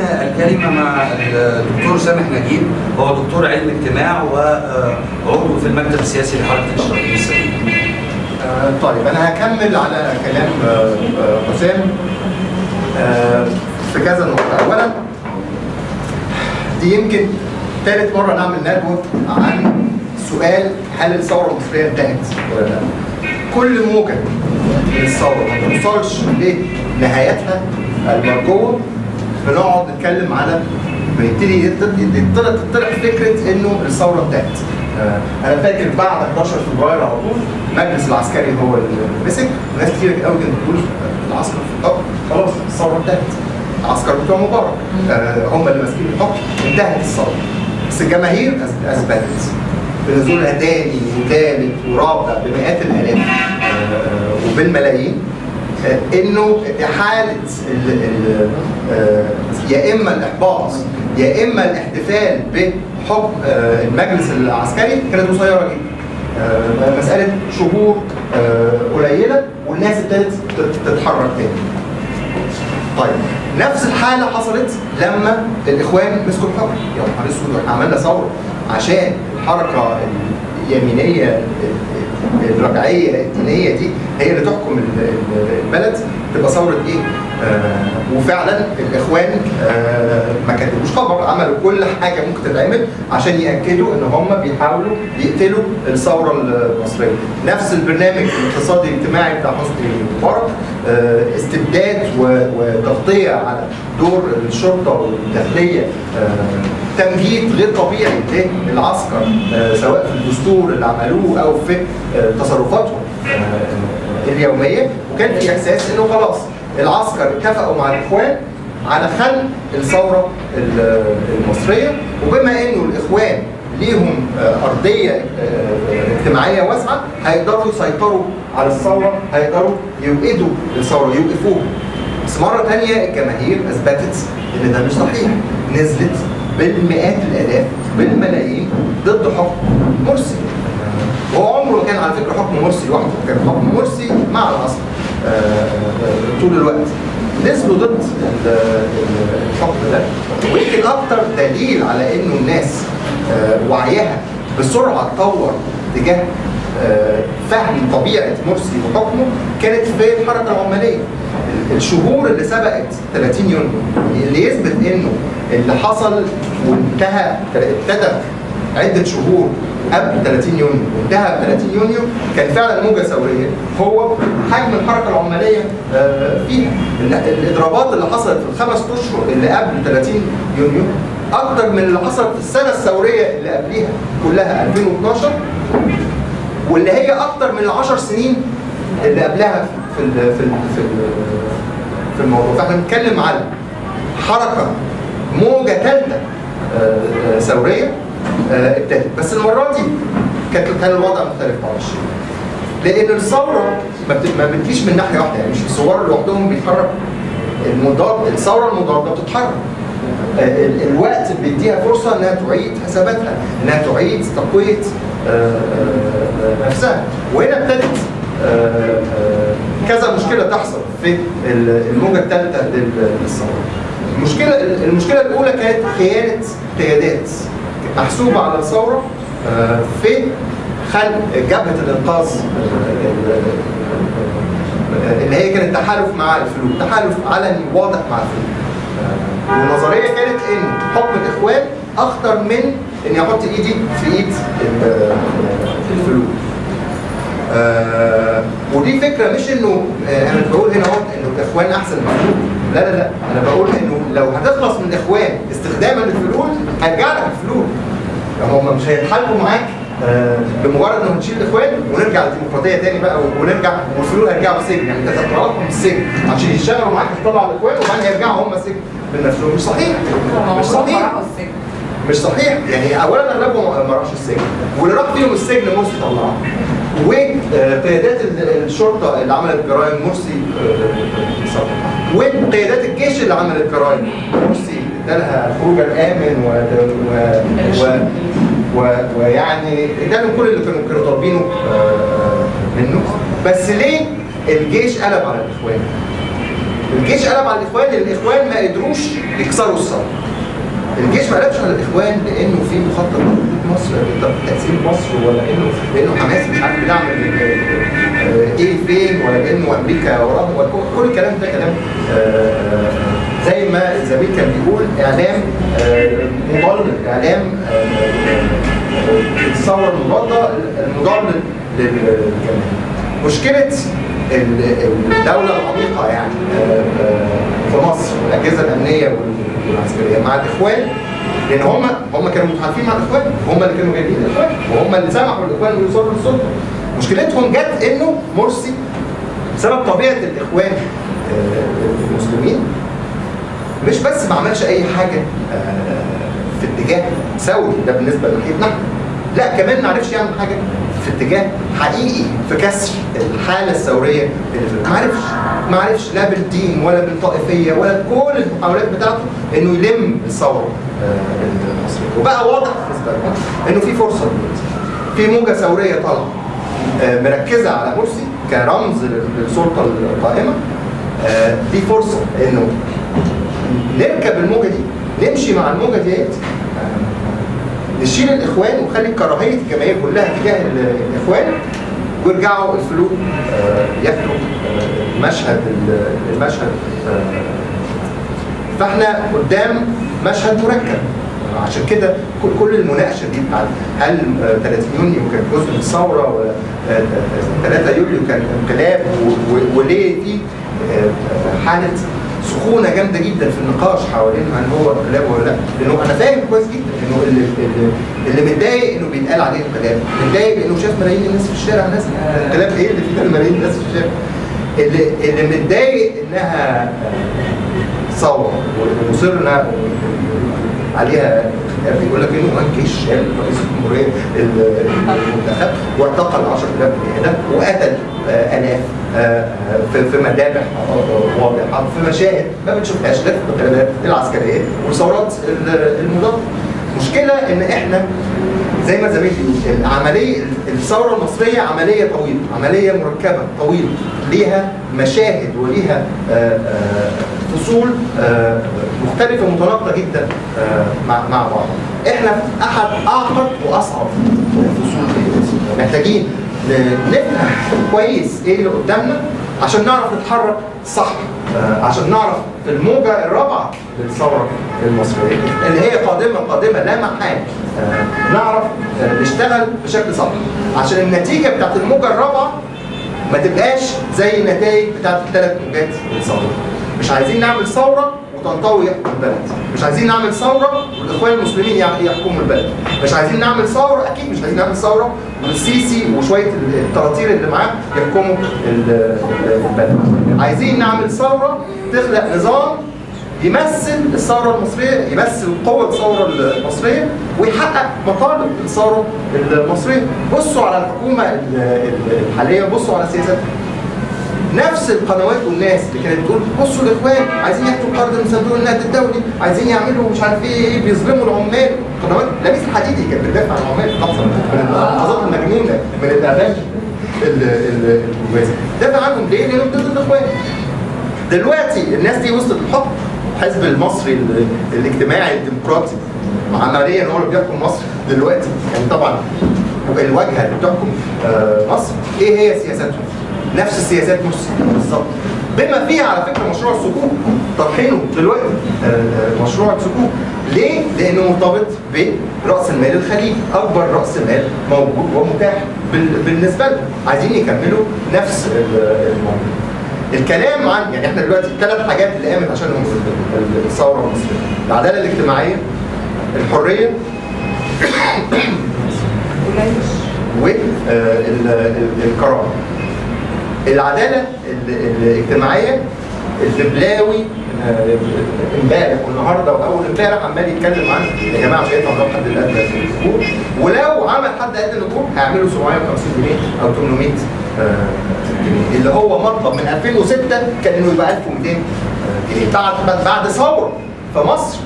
الكلمة مع الدكتور سامح نجيب هو دكتور علم اجتماع وعضو في المكتب السياسي لحركة الاشتراكيين السليم. آه، طيب أنا هكمل على كلام آه، آه، حسام آه، في كذا نقطة أولا دي يمكن ثالث مرة نعمل ندوة عن سؤال هل الثورة المصرية انتهت ولا لا؟ كل موجة من الثورة ما توصلش لنهايتها المرجوة بنقعد نتكلم على بيبتدي يطلع تطلع فكرة إنه الثورة انتهت. آه، أنا فاكر بعد 11 فبراير على طول المجلس العسكري هو اللي مسك وناس كتير قوي كانت بتقول العسكر في الحكم خلاص الثورة انتهت. العسكر بتوع مبارك آه، هم اللي ماسكين الحكم انتهت الثورة. بس الجماهير أثبتت بنزولها تاني وثالث ورابع بمئات الآلاف آه، وبالملايين إنه حالة ال- ال- آه، يا إما الإحباط يا إما الاحتفال بحكم آه، المجلس العسكري كانت قصيرة جدا. آه، مسألة شهور آه، قليلة والناس ابتدت تت- تتحرك تاني. طيب نفس الحالة حصلت لما الإخوان مسكوا الحكم يا نهار أسود إحنا عملنا ثورة عشان الحركة اليمينية الرجعية الدينية دي هي اللي تحكم ال- ال- البلد تبقى ثورة إيه؟ آه وفعلا الإخوان آه ما كتبوش خبر عملوا كل حاجة ممكن تتعمل عشان يأكدوا إن هم بيحاولوا يقتلوا الثورة المصرية. نفس البرنامج الاقتصادي الاجتماعي بتاع حسني مبارك آه، استبداد و- وتغطية على دور الشرطة والداخلية آه، تمجيد غير طبيعي للعسكر سواء في الدستور اللي عملوه أو في تصرفاتهم اليومية. وكان في إحساس إنه خلاص العسكر اتفقوا مع الإخوان على خلق الثورة ال- المصرية وبما إنه الإخوان ليهم آه، أرضية آه، اجتماعية واسعة هيقدروا يسيطروا على الثورة هيقدروا يوقدوا الثورة يوقفوها. بس مرة تانية الجماهير أثبتت إن ده مش صحيح. نزلت بالمئات الآلاف بالملايين ضد حكم مرسي. وهو عمره كان على فكرة حكم مرسي لوحده كان حكم مرسي مع العسكر. طول الوقت. نزلوا ضد ال- ال- الحكم ده. ويمكن أكتر دليل على إنه الناس آه، وعيها بسرعة اتطور تجاه آه، فهم طبيعة مرسي وحكمه كانت في الحركة العماليه الشهور اللي سبقت 30 يونيو اللي يثبت إنه اللي حصل وانتهى ابتدى عدة شهور قبل 30 يونيو وانتهى ب 30 يونيو كان فعلا موجة ثورية. هو حجم الحركة العماليه آه، فيها. ال- الإضرابات اللي حصلت في الخمس أشهر اللي قبل 30 يونيو أكتر من اللي حصلت في السنة الثورية اللي قبليها كلها 2012 واللي هي أكتر من العشر سنين اللي قبلها في ال في ال في ال في الموضوع. فإحنا بنتكلم على حركة موجة ثالثه ثورية. آه، ابتدت بس المرة دي كانت كان الوضع مختلف معلش لأن الثورة ما بت- ما بتجيش من ناحية واحدة. يعني مش الثوار لوحدهم بيتحركوا. المضاد الثورة المضادة بتتحرك. آه، ال- الوقت بيديها فرصة إنها تعيد حساباتها إنها تعيد تقوية آه، نفسها. وهنا ابتدت كذا مشكلة تحصل في ال- الموجة الثالثه لل- للثورة. المشكلة المشكلة الأولى كانت خيانة قيادات. محسوبه على الثوره آه، في خلق جبهة الإنقاذ آه، اللي هي كانت تحالف مع الفلول تحالف علني واضح مع الفلول آه، والنظريه كانت إن حكم الإخوان أخطر من اني أحط إيدي في إيد ال- الفلول آه ودي فكرة مش إنه أنا بقول هنا أهو إنه الإخوان أحسن من الفلول لا لا لا. أنا بقول إنه لو هتخلص من الاخوان استخداما للفلول هيرجع لك الفلول. هم مش هيتحالفوا معاك آه بمجرد انه هنشيل الإخوان ونرجع للديمقراطية تاني بقى ونرجع والفلول هيرجعوا السجن يعني أنت هتطلعهم السجن عشان يشتغلوا معاك تطلع الاخوان وبعدين هيرجعوا هم السجن. بنفسهم مش صحيح. مش صحيح. مش صحيح. يعني اولا أغلبهم ما راحش السجن. واللي راح فيهم السجن مرسي طلعه وقيادات ال- الشرطة اللي عملت جرائم مرسي آه، صح. وقيادات الجيش اللي عملت جرائم مرسي ادالها الخروج الآمن و, و... و... ويعني ادالهم كل اللي كانوا كانوا طالبينه آه، منه بس ليه الجيش قلب على الإخوان؟ الجيش قلب على الإخوان الإخوان ما قدروش يكسروا الثوره الجيش ما قلبش على الاخوان لأنه في مخطط مصر تقسيم مصر ولا انه لأنه حماس مش عارف بيدعم ال- آه، إيه فين ولا لأنه أمريكا وراهم كل- كل الكلام ده كلام آه، زي ما الزميل كان بيقول إعلام آه، مضلل إعلام الثوره المضاده المضلل للجماهير. مشكلة ال- الدولة العميقة يعني في مصر الأجهزة الأمنية والعسكريه مع الإخوان لأن هم هم كانوا متحالفين مع الإخوان وهم اللي كانوا جايبين الإخوان وهم اللي سمحوا للاخوان يوصلوا للسلطه مشكلتهم جت إنه مرسي بسبب طبيعة الإخوان آه، المسلمين مش بس ما عملش أي حاجة آه، في اتجاه ثوري ده بالنسبة لناحيتنا لا كمان ما عرفش يعمل حاجة في اتجاه حقيقي في كسر الحالة الثورية اللي في ما عرفش ما عرفش لا بالدين ولا بالطائفية ولا كل المحاولات بتاعته إنه يلم الثورة آه، المصريه وبقى واضح بالنسبة لهم إنه في فرصة دلوقتي. في موجة ثورية طالعة آه، مركزة على مرسي كرمز للسلطة القائمة. آه، دي فرصة إنه نركب الموجة دي نمشي مع الموجة ديت نشيل الإخوان ونخلي كراهية الجماهير كلها تجاه ال- الإخوان ويرجعوا الفلوس آه، المشهد ال- المشهد فاحنا قدام مشهد مركب. عشان كده كل- المناقشة دي بتاعت هل آه، 30 يونيو كان جزء من الثورة ولا آه، آه، 3 يوليو كان انقلاب وليه في آه، حالة سخونة جامدة جدا في النقاش حوالين هل هو انقلاب ولا لا. لأنه أنا فاهم كويس جدا إنه اللي, اللي, متضايق إنه بيتقال عليه انقلاب. متضايق لأنه شاف ملايين الناس في الشارع ناس انقلاب إيه اللي فيه ملايين الناس في الشارع؟ اللي اللي متضايق إنها ثوره ومصرنا عليها بيقول لك إنه هناك جيش رئيس الجمهورية المنتخب واعتقل 10000 بني آدم وقتل آه، آلاف آه، في مذابح آه، واضحة في مشاهد ما بنشوفهاش لا في القيادات العسكرية والثورات المضادة. مشكلة إن إحنا زي ما زميلي العملية الثورة المصرية عملية طويلة عملية مركبة طويلة ليها مشاهد وليها آه، آه، مختلفة متناقضة جدا آه، مع مع بعض. إحنا في أحد أعقد وأصعب الفصول دي. محتاجين نفهم كويس إيه اللي قدامنا عشان نعرف نتحرك صح آه، عشان نعرف الموجة الرابعة للثورة المصرية. اللي هي قادمة قادمة لا محال. نعرف نشتغل بشكل صح. عشان النتيجة بتاعت الموجة الرابعة ما تبقاش زي النتائج بتاعت الثلاث موجات للثوره مش عايزين نعمل ثورة يحكم البلد. مش عايزين نعمل ثورة والإخوان المسلمين يحكموا البلد. مش عايزين نعمل ثورة أكيد مش عايزين نعمل ثورة والسيسي وشوية الطراطير اللي معاه يحكموا ال- البلد. عايزين نعمل ثورة تخلق نظام يمثل الثورة المصرية يمثل قوة الثورة المصرية ويحقق مطالب الثورة المصرية. بصوا على الحكومة ال- ال- الحالية بصوا على سياستها نفس القنوات والناس اللي كانت بتقول بصوا الإخوان عايزين ياخدوا قرض من صندوق النقد الدولي عايزين يعملوا مش عارف إيه إيه بيظلموا العمال. قنوات لميس الحديدي كانت بتدافع عن العمال. من اللحظات المجنونه من الاعلام ال- ال- الموازي دافع عنهم ليه؟ لأنهم ضد الإخوان. دلوقتي الناس دي وصلت الحكم الحزب المصري ال- الاجتماعي الديمقراطي. عمليا هو اللي بيحكم مصر دلوقتي. يعني طبعا الواجهة اللي بتحكم آه، مصر إيه هي سياساتهم؟ نفس السياسات مرسي بالظبط. بما فيها على فكرة مشروع الصكوك. طارحينه دلوقتي آه، آه، مشروع الصكوك. ليه؟ لأنه مرتبط برأس المال الخليجي. أكبر رأس مال موجود ومتاح بال- بالنسبة لهم. عايزين يكملوا نفس ال- الموضوع. الكلام عن يعني إحنا دلوقتي الثلاث حاجات اللي قامت ال- الثورة المصرية. العدالة الاجتماعية الحرية والكرامه العدالة ال- الاجتماعية الدبلاوي آه، امبارح والنهاردة وأول امبارح عمال يتكلم عن يا جماعة مش هينفع حد الادنى الأسبوع ولو عمل حد ادنى الاجور هيعملوا 750 جنيه أو 800 آه، جنيه. اللي هو مطلب من 2006 كان إنه يبقى 1200 جنيه. بعد بعد- ثورة في مصر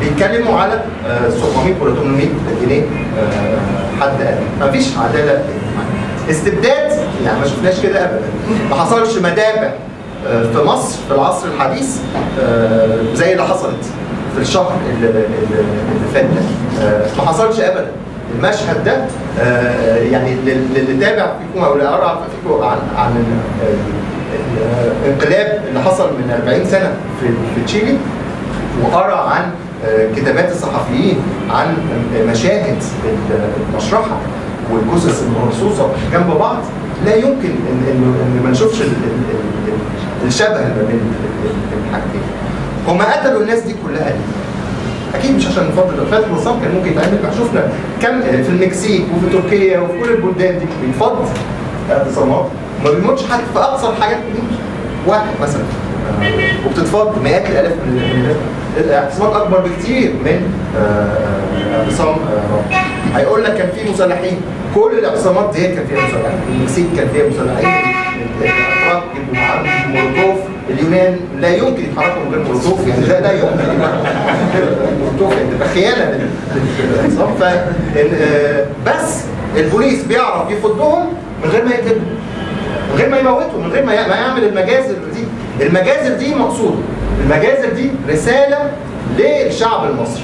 بيتكلموا على آه، 700 ولا 800 جنيه آه، حد ادنى مفيش عدالة. استبداد يعني ما شفناش كده ابدا. ما حصلش مذابح آه، في مصر في العصر الحديث آه، زي اللي حصلت في الشهر اللي, اللي اللي فات ده. آه، ما حصلش ابدا. المشهد ده يعني لل- للي تابع فيكم أو اللي قرأ فيكم عن عن ال- ال- الانقلاب اللي حصل من 40 سنة في في تشيلي وقرأ عن كتابات الصحفيين عن مشاهد المشرحة والجثث المرصوصة جنب بعض. لا يمكن ان ان إن ما نشوفش ال- ال- ال- ال- الشبه ما بين ال- ال- الحاجتين. هم قتلوا الناس دي كلها ليه؟ أكيد مش عشان فضل فات النظام كان ممكن يتعمل. شفنا كم في المكسيك وفي تركيا وفي كل البلدان دي. بيتفض اعتصامات. ما بيموتش حد. في اقصى الحاجات بيموت واحد مثلا. وبتتفض مئات الآلاف من الاعتصامات أكبر بكتير من آه، آه، اعتصام. هيقول لك كان في مسلحين كل الاعتصامات دي كان فيها مسلحين المكسيك كان فيها مسلحين الاتراك مولوتوف اليونان. لا يمكن يتحركوا من غير مولوتوف. يعني لا لا يمكن مولوتوف يعني تبقى خيانة لل- للاعتصام ف آه، بس البوليس بيعرف يفضهم من غير ما يقتلهم من غير ما يموتوا من غير ما يعمل المجازر دي. المجازر دي مقصوده المجازر دي رسالة للشعب المصري.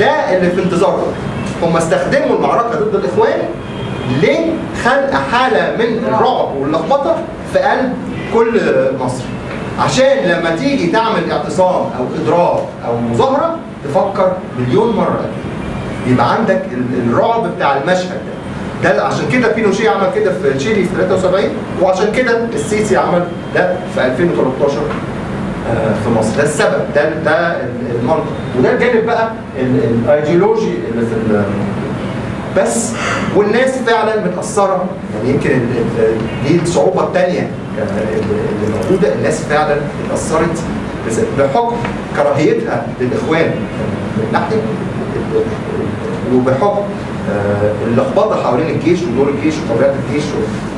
ده اللي في انتظارهم هم استخدموا المعركة ضد الإخوان لخلق حالة من الرعب واللخبطة في قلب كل مصر. عشان لما تيجي تعمل اعتصام أو إضراب أو مظاهرة تفكر مليون مرة. يبقى عندك ال- الرعب بتاع المشهد ده. ده عشان كده بينوشيه عمل كده في تشيلي في 73 وعشان كده السيسي عمل ده في 2013 آه، في مصر. ده السبب ده ده المنطق. وده الجانب بقى ال- الايديولوجي اللي في بس والناس فعلا متأثرة. يعني يمكن دي الصعوبة الثانية اللي موجودة. الناس فعلا اتأثرت بحكم كراهيتها للإخوان من ناحية وبحكم آه، اللخبطة حوالين الجيش ودور الجيش وطبيعة الجيش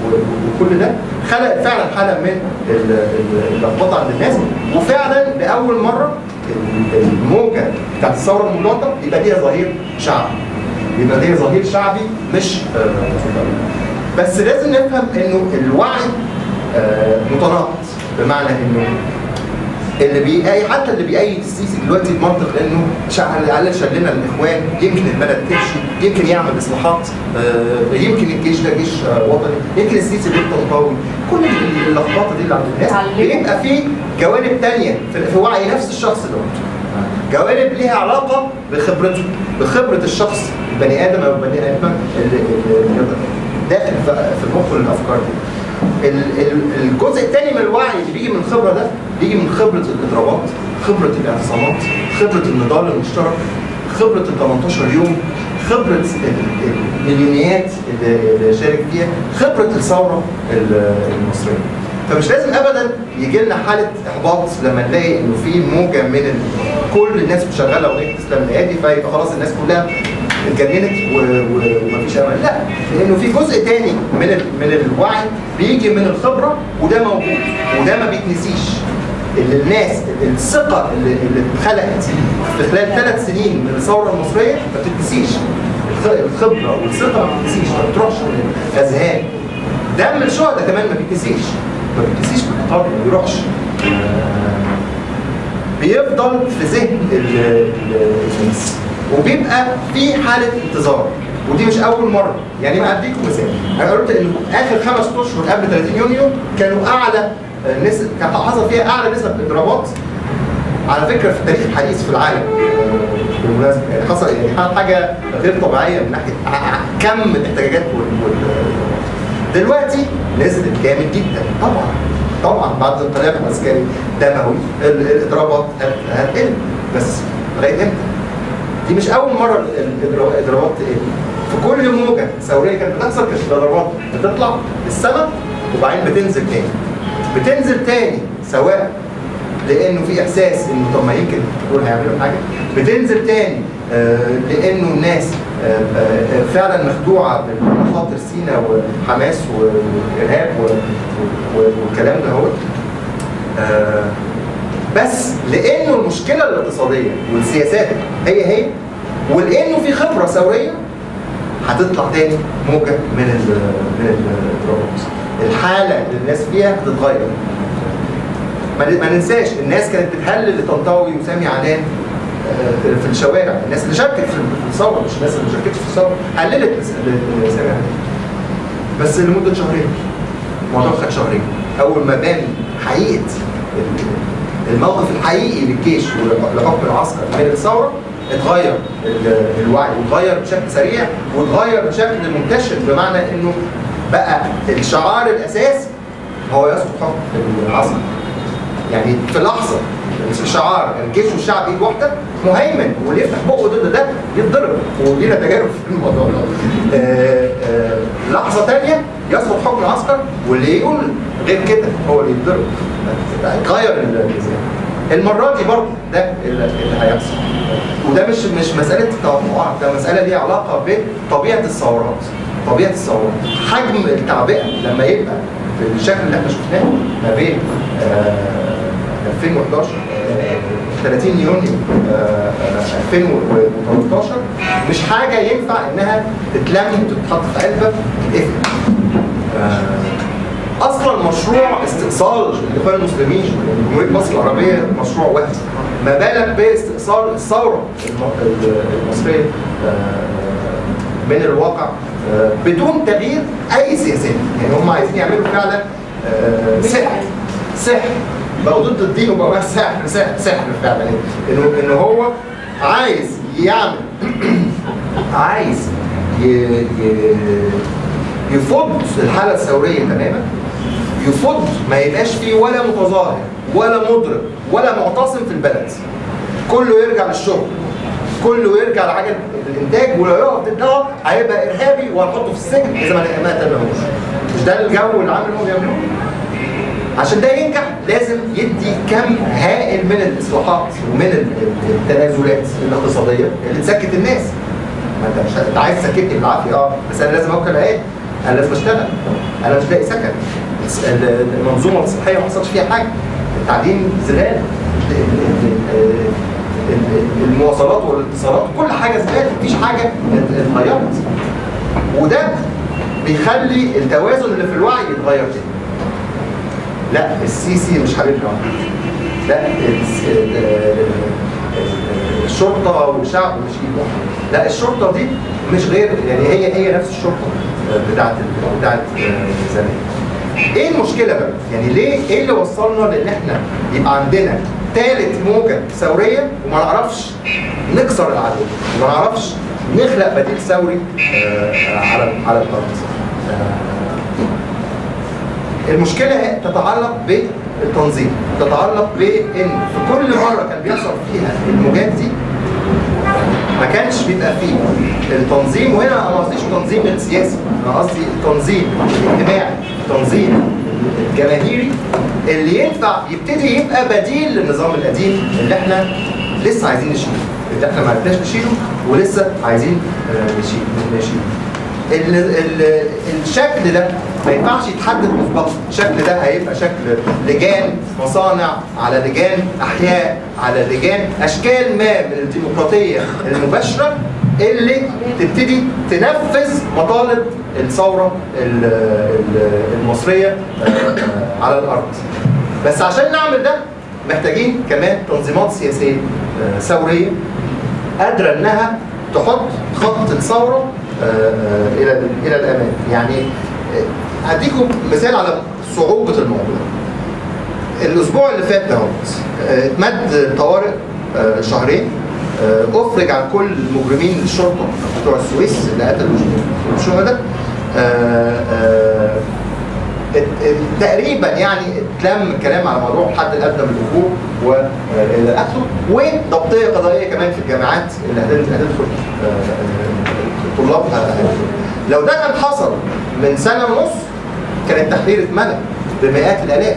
وكل ده خلق فعلا حاله من ال- ال- اللخبطه عند الناس وفعلا لأول مرة ال- الموجة بتاعت الثورة المضاده يبقى ليها ظهير شعبي. يبقى ليها ظهير شعبي مش آه، بس لازم نفهم إنه الوعي آه، متناقض بمعنى إنه اللي بيأي حتى اللي بيأيد السيسي دلوقتي بمنطق إنه على الاقل شلنا الإخوان. يمكن البلد تمشي. يمكن يعمل إصلاحات. آه، يمكن الجيش ده جيش آه، وطني. يمكن السيسي بيبقى قوي. كل اللخبطة دي اللي عند الناس. بيبقى في جوانب تانية في وعي نفس الشخص ده. جوانب ليها علاقة بخبرته. بخبرة الشخص البني آدم أو البني آدم اللي داخل في المخ الأفكار دي. ال- ال- الجزء الثاني من الوعي اللي بيجي من الخبرة ده بيجي من خبرة الاضرابات خبرة الاعتصامات خبرة النضال المشترك خبرة ال 18 يوم خبرة ال- المليونيات اللي شارك فيها خبرة الثورة ال- المصرية فمش لازم ابدا يجي لنا حالة إحباط لما نلاقي إنه في موجة من. كل الناس شغاله اغنيه اسلام الهادي فيبقى خلاص الناس كلها اتجننت. ومفيش أمل لا لأنه في جزء تاني من. من الوعي بيجي من الخبرة وده موجود وده ما بيتنسيش اللي الناس الثقة اللي, اللي اتخلقت في خلال ثلاث سنين من الثورة المصرية ما بتتنسيش. الخ- الخبرة والثقة ما بتتنسيش ما بتروحش من الأذهان. دم الشهداء كمان ما بيتنسيش. ما بيتنسيش بالقطار ما بيروحش. بيفضل في ذهن ال- ال- الناس. وبيبقى في حالة انتظار. ودي مش أول مرة. يعني ما اديكم مثال. أنا قلت إن آخر خمس أشهر قبل 30 يونيو كانوا أعلى نسب كان حصل فيها أعلى نسب اضرابات على فكرة في التاريخ الحديث في العالم. بالمناسبه يعني حصل يعني حاجة غير طبيعية من ناحيه كم الاحتجاجات وال- دلوقتي نزلت جامد جدا. طبعا. طبعا بعد الانقلاب العسكري دموي ال- الاضرابات هت- هتقل بس لغايه إمتى؟ دي مش أول مرة ال- ال- الاضرابات تقل في كل موجة ثوريه كانت بتحصل كانت الاضرابات بتطلع السما وبعدين بتنزل تاني. بتنزل تاني سواء لأنه في إحساس انه طب ما يمكن دول هيعملوا حاجة. بتنزل تاني آه، لأنه الناس آه، آه، فعلا مخدوعة بمخاطر سينا وحماس والارهاب والكلام ده هو. بس لأنه المشكلة الاقتصادية والسياسات هي هي ولأنه في خبرة ثورية هتطلع تاني موجة من ال من الاضرابات الحالة اللي الناس فيها هتتغير ما ننساش الناس كانت بتهلل لطنطاوي وسامي عنان آه، في الشوارع. الناس اللي شاركت في الثورة مش الناس اللي ما شاركتش في الثورة هللت لس- لسامي عنان. بس لمدة شهرين الموضوع خد شهرين. أول ما بان حقيقة الموقف الحقيقي للجيش ولحكم العسكر من الثورة اتغير ال- الوعي واتغير بشكل سريع واتغير بشكل منتشر بمعنى إنه بقى الشعار الاساسي هو يسقط حكم العسكر يعني في لحظة شعار الجيش والشعب ايد واحدة مهيمن واللي يفتح بقه ضد ده يتضرب. ولينا تجارب في الموضوع ده. آه، آه، لحظة ثانية يسقط حكم العسكر واللي يقول غير كده هو اللي يتضرب. الميزان المرة دي برضه ده اللي هيحصل. وده مش مش مسألة توقعات ده مسألة ليها علاقة بطبيعة الثورات. طبيعة الثورات حجم التعبئة لما يبقى بالشكل اللي إحنا شفناه ما بين آه، 2011 آه، 30 يونيو آه، آه، 2013 مش حاجة ينفع إنها تتلم وتتحط في علبة تتقفل. آه، أصلا مشروع استئصال الاخوان المسلمين جمهوريه مصر العربية مشروع واحد. ما بالك باستئصال الثورة الم- المصرية؟ آه، من الواقع آه، بدون تغيير أي سياسات يعني هم عايزين يعملوا فعلا آه، سحر. سحر. بقوا ضد الدين وبقوا سحر سحر سحر فعلا. إنه إنه هو عايز يعمل عايز. يفض الحالة الثورية تماما. يفض ما يبقاش فيه ولا متظاهر ولا مضرب ولا معتصم في البلد. كله يرجع للشغل. كله يرجع لحاجة الإنتاج ولو يقف ضدها هيبقى إرهابي وهنحطه في السجن اذا ما تابعوش مش ده الجو اللي هم بيعملوه. عشان ده ينجح لازم يدي كم هائل من الإصلاحات ومن ال- التنازلات الاقتصادية اللي تسكت الناس. ما أنت مش أنت عايز تسكتني بالعافية. آه بس أنا لازم أوكل عيال. أنا لازم أشتغل. أنا مش لاقي سكن. المنظومة الصحية ما حصلش فيها حاجة. التعليم زباله ال- ال- ال- المواصلات والاتصالات كل حاجة زبالة مفيش حاجة اتغيرت. وده بيخلي التوازن اللي في الوعي يتغير تاني. لا السيسي مش حبيبنا لا الشرطة والشعب مش ايد لا الشرطة دي مش غير يعني هي هي نفس الشرطة بتاعت بتاعت زمان. إيه المشكلة بقى؟ يعني ليه إيه اللي وصلنا لإن إحنا يبقى عندنا ثالث موجة ثورية وما نعرفش نكسر العدو وما نعرفش نخلق بديل ثوري آه، على على الأرض. آه، المشكلة تتعلق بالتنظيم تتعلق بإن في كل مرة كان بيحصل فيها الموجات دي ما كانش بيبقى فيه التنظيم. وهنا أنا ما قصديش تنظيم السياسي أنا قصدي التنظيم الاجتماعي التنظيم الجماهيري اللي ينفع يبتدي يبقى بديل للنظام القديم اللي إحنا لسه عايزين نشيله اللي إحنا ما عرفناش نشيله ولسه عايزين آه، نشيل نشيله. ال الشكل ده ما ينفعش يتحدد مسبقا الشكل ده هيبقى شكل لجان مصانع على لجان أحياء على لجان أشكال ما من الديمقراطية المباشرة. اللي تبتدي تنفذ مطالب الثورة ال- ال- المصرية آه، على الأرض. بس عشان نعمل ده محتاجين كمان تنظيمات سياسية آه، ثورية قادرة إنها تحط خط الثورة آه، إلى إلى الامام يعني هديكم مثال على صعوبة الموضوع. الأسبوع اللي فات آه، اتمد طوارئ شهرين. أفرج عن كل مجرمين الشرطة بتوع السويس اللي قتلوا الشهداء. آه، آه، تقريبا يعني اتلم الكلام على موضوع الحد الادنى من الاجور والى اخره وضبطيه قضائية كمان في الجامعات اللي هتد- هتدخل آه، آه، طلابها. لو ده كان حصل من سنة ونص كان التحرير اتملى بمئات الآلاف.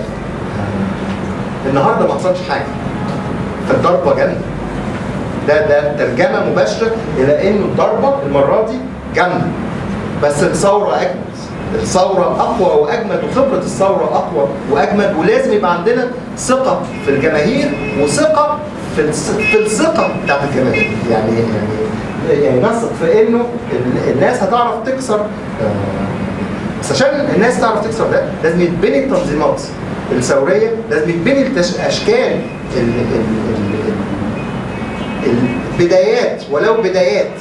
النهارده ما حصلش حاجة. فالضربة جامده ده ده ترجمة مباشرة إلى انه الضربة المرة دي جامدة. بس الثورة أجمد. الثورة أقوى وأجمد وخبرة الثورة أقوى وأجمد. ولازم يبقى عندنا ثقة في الجماهير وثقة في في الثقة بتاعت الجماهير. يعني يعني يعني نثق في إنه ال- الناس هتعرف تكسر آه، بس عشان الناس تعرف تكسر ده لازم يتبني التنظيمات الثورية لازم يتبني التش- البدايات ولو بدايات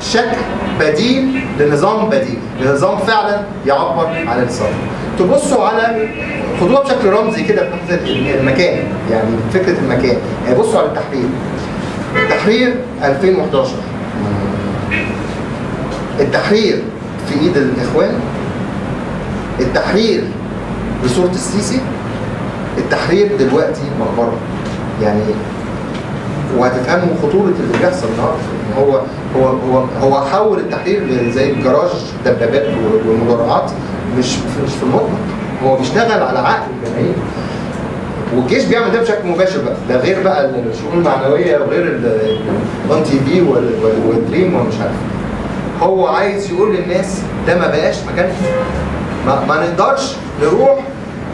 شكل بديل لنظام بديل لنظام فعلا يعبر عن الثوره تبصوا على خدوها بشكل رمزي كده في المكان يعني فكرة المكان. يعني بصوا على التحرير. التحرير 2011 التحرير في إيد الإخوان. التحرير بصورة السيسي. التحرير دلوقتي مقبرة. يعني وهتفهموا خطورة اللي بيحصل النهارده. هو هو هو هو حول التحرير زي الجراج دبابات و- والمدرعات مش مش في المطلق. هو بيشتغل على عقل الجماهير والجيش بيعمل ده بشكل مباشر بقى. ده غير بقى الشؤون المعنوية وغير الان تي في والدريم ومش عارف. هو عايز يقول للناس ده ما بقاش مكان ما, ما نقدرش نروح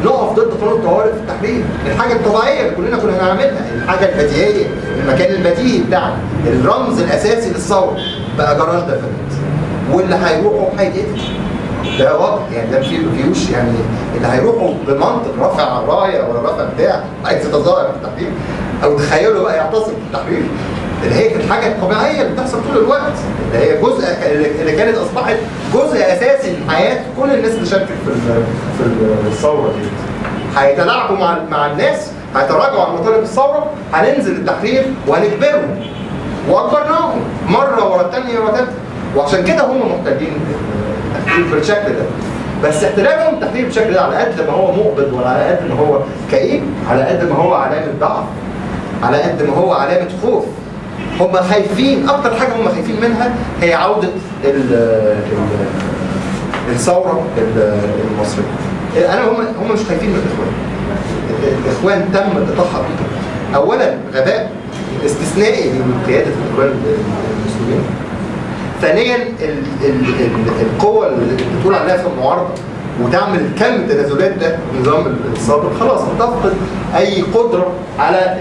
نقف ضد قانون الطوارئ في التحرير. الحاجة الطبيعية اللي كلنا كنا هنعملها الحاجة البديهية المكان البديهي بتاعنا الرمز الأساسي للثورة بقى جراج دفنت واللي هيروحوا هيتقتل ده واضح يعني ده في فيوش يعني اللي هيروحوا بمنطق رافع رايه ولا رافع بتاع عايز يتظاهر في التحرير أو تخيلوا بقى يعتصم في التحرير. اللي هي الحاجة الطبيعيه اللي بتحصل طول الوقت اللي هي جزء اللي كانت أصبحت جزء أساسي من حياه كل الناس اللي شاركت في في ال- الثورة دي. هيتلاعبوا مع مع الناس هيتراجعوا عن مطالب الثورة هننزل التحرير وهنجبرهم وأجبرناهم مرة ورا الثانية ورا الثالثه وعشان كده هم محتاجين التحرير بالشكل ده. بس احتلالهم التحرير بالشكل ده على قد ما هو مقبض ولا على قد ما هو كئيب على قد ما هو علامة ضعف على قد ما هو علامة خوف. هم خايفين أكتر حاجة هم خايفين منها هي عودة ال ال الثورة ال- المصرية. أنا هم هم مش خايفين من الإخوان. الإخوان تم بيهم اولا غباء استثنائي من قياده الإخوان المسلمين. ثانيا ال ال ال القوة اللي بتقول عليها في المعارضة. وتعمل كم التنازلات ده النظام السابق. خلاص هتفقد أي قدرة على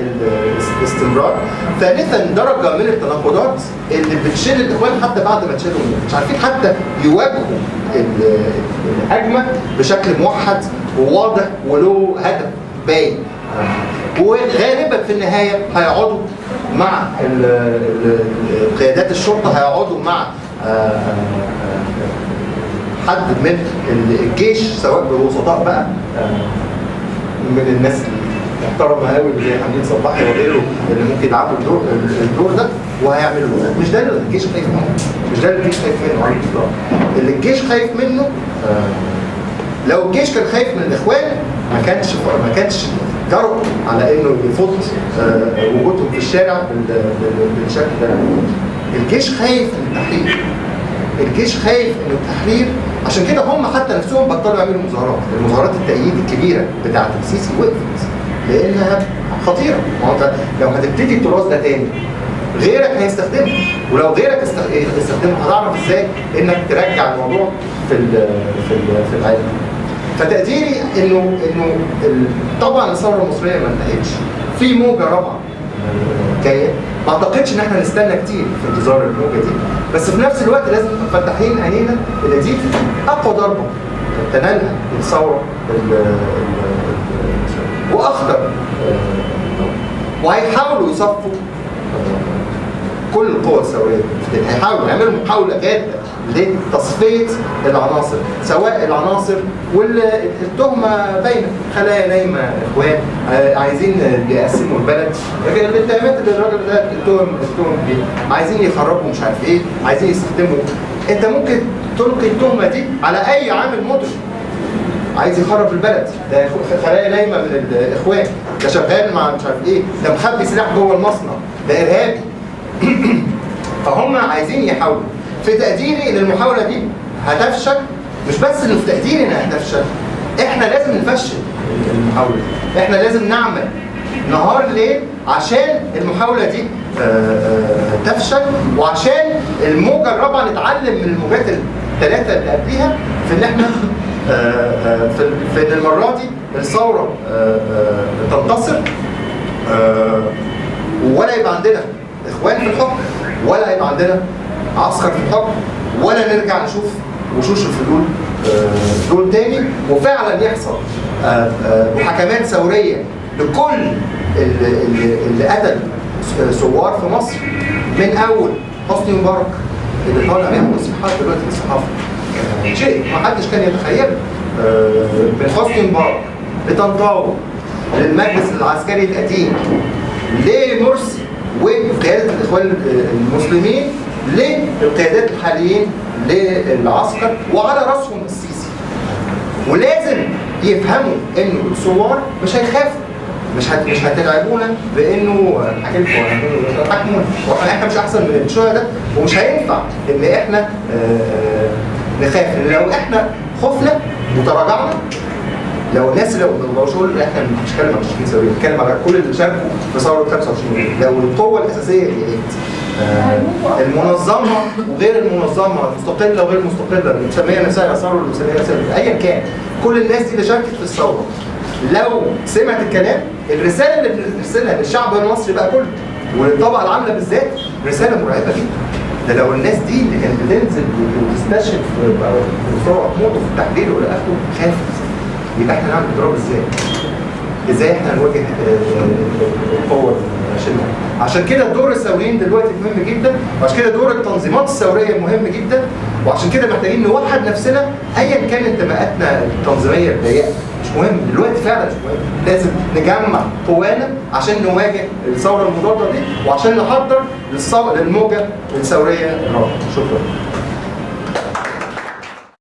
الاستمرار. ثالثا درجة من التناقضات اللي بتشيل الإخوان حتى بعد ما تشيلهم. مش عارفين حتى يواجهوا ال- الهجمة بشكل موحد وواضح وله هدف باين. وغالبا في النهاية هيقعدوا مع قيادات الشرطة هيقعدوا مع آه، آه، حد من الجيش سواء بالوسطاء بقى آه، من الناس المحترمة قوي زي حميد صباحي وغيره اللي ممكن يلعبوا الدور الدور ده وهيعملوا ده. مش ده اللي الجيش خايف منه. مش ده اللي الجيش خايف منه. على الاطلاق اللي الجيش خايف منه آه، لو الجيش كان خايف من الإخوان ما كانش ما كانش جرؤ على إنه يفض آه، وجودهم في الشارع بال- بال- بالشكل ده. الجيش خايف من التحرير. الجيش خايف ان التحرير عشان كده هم حتى نفسهم بطلوا يعملوا مظاهرات. المظاهرات التأييد الكبيرة بتاعت السيسي وقفت لأنها خطيرة. ما انت لو هتبتدي التراث ده تاني غيرك هيستخدمه ولو غيرك است- استخدمه هتعرف إزاي إنك ترجع الموضوع في ال في ال في العالم. فتقديري إنه إنه طبعا الثورة المصرية ما انتهتش. في موجة رابعة. جاية ما أعتقدش إن إحنا نستنى كتير في انتظار الموجه دي. بس في نفس الوقت لازم نبقى فاتحين عينينا إن دي أقوى ضربة تنالها الثوره ال- ال- ال- وأخطر. وهيحاولوا يصفوا كل القوى الثورية. هيحاولوا يعملوا محاولة جادة. لتصفية العناصر سواء العناصر والتهمه باينة. خلايا نايمة إخوان آه، عايزين يقسموا البلد. الاتهامات اللي الراجل ده التهم التهم دي عايزين يخربوا مش عارف إيه عايزين يستخدموا. أنت ممكن تلقي التهمة دي على أي عامل مدرك عايز يخرب البلد. ده خلايا نايمة من الاخوان ده شغال مع مش عارف إيه. ده مخبي سلاح جوه المصنع. ده إرهابي. فهم عايزين يحاولوا. في تقديري ان المحاوله دي هتفشل مش بس إنه في تقديري إنها هتفشل إحنا لازم نفشل. المحاولة. دي إحنا لازم نعمل نهار ليل عشان المحاولة دي آه، آه، تفشل وعشان الموجة الرابعة نتعلم من الموجات الثلاثه اللي قبليها في إن إحنا آه، في إن المرة دي الثورة تنتصر ولا يبقى عندنا إخوان في الحكم ولا يبقى عندنا عسكر في الحكم ولا نرجع نشوف وشوش الفلول آه، دول تاني. وفعلا يحصل آه، آه، محاكمات ثورية لكل اللي, قتل ثوار في مصر. من أول حسني مبارك اللي طالع بيعمل تصريحات دلوقتي الصحافة. شيء ما حدش كان يتخيله. من حسني مبارك لطنطاوي للمجلس العسكري القديم لمرسي وقياده الإخوان المسلمين. للقيادات الحاليين للعسكر وعلى راسهم السيسي. ولازم يفهموا إنه الثوار مش هيخافوا مش هت... مش هتلعبونا بإنه حكيت حكمونا إحنا مش أحسن من الشهداء ومش هينفع إن إحنا آه، نخاف. لو إحنا خفنا وتراجعنا لو الناس لو مش هقول إحنا مش بنتكلم عن 20 سنه بنتكلم على كل اللي شاركوا في ثورة 25 يونيو. لو القوة الأساسية اللي هي آه، المنظمة وغير المنظمة المستقلة وغير المستقلة اللي مسميه نفسها يسار واللي مسميه نفسها ايا كان. كل الناس دي اللي شاركت في الثورة. لو سمعت الكلام الرسالة اللي بنرسلها للشعب المصري بقى كله وللطبقه العاملة بالذات رسالة مرعبة جدا. ده لو الناس دي اللي كانت بتنزل وتستشهد في بسرعة موته في التحليل والى اخره خافت يبقى إحنا نعمل اضراب إزاي؟ إزاي إحنا نواجه آه، القوة الشله عشان كده دور الثوريين دلوقتي مهم جدا وعشان كده دور التنظيمات الثوريه مهم جدا وعشان كده محتاجين نوحد نفسنا ايا كان انتماءاتنا التنظيمية الضيقة. مش مهم دلوقتي فعلا مش مهم. لازم نجمع قوانا عشان نواجه الثورة المضادة دي وعشان نحضر للموجة الثورية الرابعة. شكرا.